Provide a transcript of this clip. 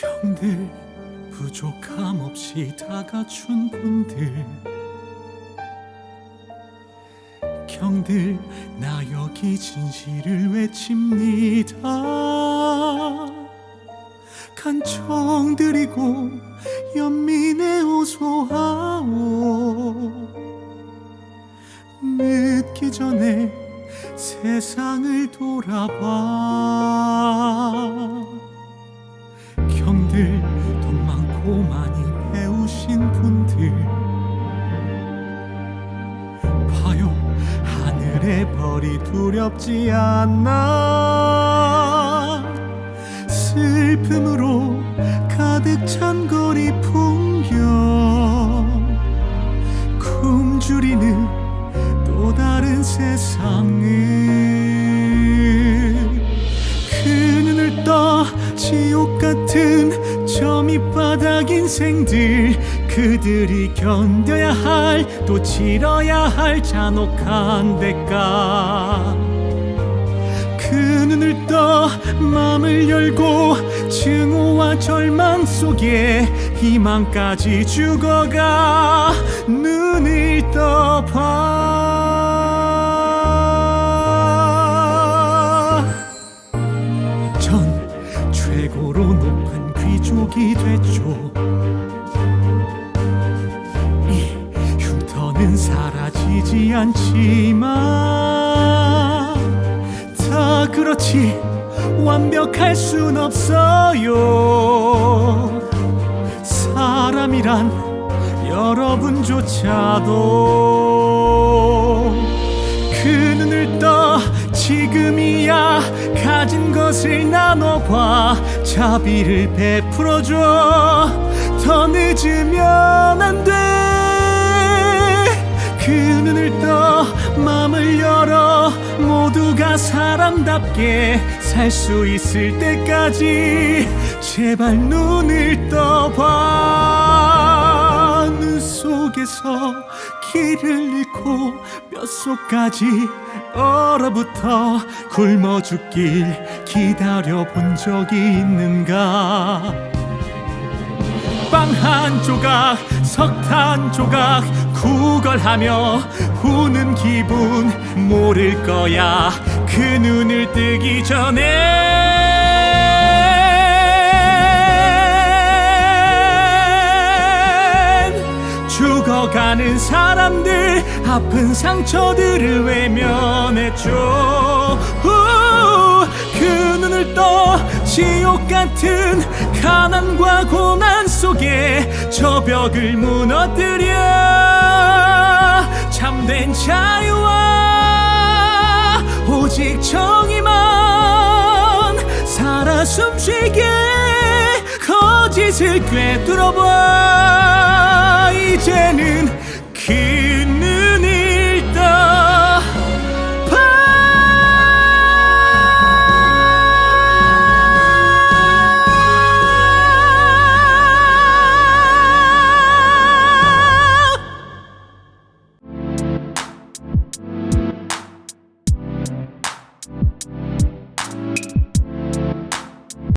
형들 부족함 없이 다 갖춘 분들. 형들 나 여기 진실을 외칩니다. 간청 드리고 연민에 호소하오. 늦기 전에 세상을 돌아봐 돈 많고 많이 배우신 분들. 봐요 하늘의 벌이 두렵지 않나 슬픔으로 가득 찬 거리 풍경 굶주리는 또 다른 세상을. 그 눈을 떠 지옥 같은 저 밑바닥 인생들 그들이 견뎌야 할 또 치러야 할 잔혹한 대가. 그 눈을 떠 마음을 열고 증오와 절망 속에 희망까지 죽어가 눈을 떠봐. 전 최고로 높은 귀족이 됐죠. 이 흉터는 사라지지 않지만 다 그렇지 완벽할 순 없어요. 사람이란 여러분조차도 나눠봐 자비를 베풀어줘. 더 늦으면 안 돼. 그 눈을 떠 마음을 열어. 모두가 사람답게 살 수 있을 때까지 제발 눈을 떠봐. 눈 속에서 길을 잃고 뼛속까지 얼어붙어 굶어 죽길 기다려 본 적이 있는가? 빵 한 조각 석탄 조각 구걸하며 우는 기분 모를 거야. 그 눈을 뜨기 전엔 죽어가는 사람들 아픈 상처들을 외면했죠. 우, 그 눈을 떠 지옥 같은 가난과 고난 속에 저 벽을 무너뜨려 참된 자유와 오직 정의만 살아 숨쉬게 거 짓을 꿰뚫어봐. 이제는 그